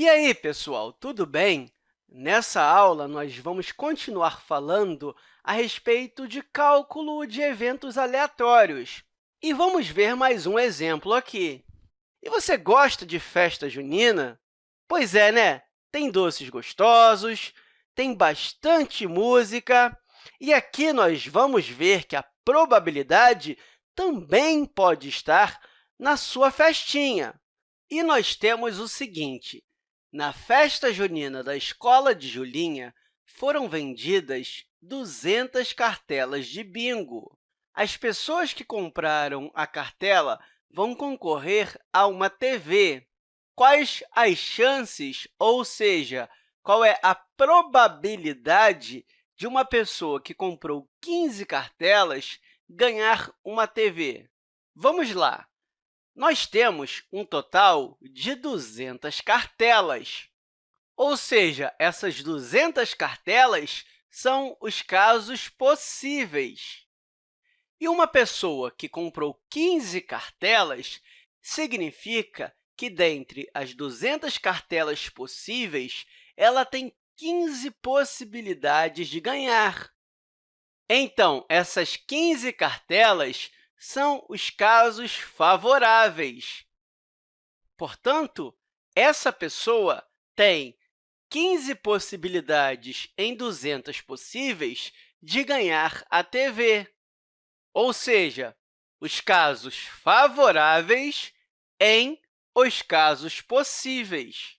E aí, pessoal, tudo bem? Nessa aula, nós vamos continuar falando a respeito de cálculo de eventos aleatórios. E vamos ver mais um exemplo aqui. E você gosta de festa junina? Pois é, né? Tem doces gostosos, tem bastante música, e aqui nós vamos ver que a probabilidade também pode estar na sua festinha. E nós temos o seguinte, na festa junina da escola de Julinha, foram vendidas 200 cartelas de bingo. As pessoas que compraram a cartela vão concorrer a uma TV. Quais as chances, ou seja, qual é a probabilidade de uma pessoa que comprou 15 cartelas ganhar uma TV? Vamos lá! Nós temos um total de 200 cartelas. Ou seja, essas 200 cartelas são os casos possíveis. E uma pessoa que comprou 15 cartelas significa que, dentre as 200 cartelas possíveis, ela tem 15 possibilidades de ganhar. Então, essas 15 cartelas são os casos favoráveis. Portanto, essa pessoa tem 15 possibilidades em 200 possíveis de ganhar a TV, ou seja, os casos favoráveis em os casos possíveis.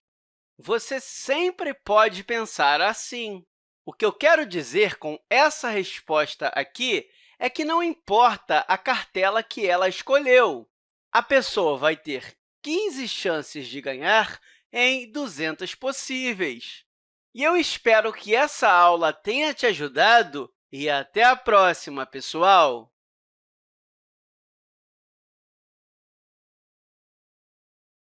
Você sempre pode pensar assim. O que eu quero dizer com essa resposta aqui é que não importa a cartela que ela escolheu. A pessoa vai ter 15 chances de ganhar em 200 possíveis. E eu espero que essa aula tenha te ajudado e até a próxima, pessoal!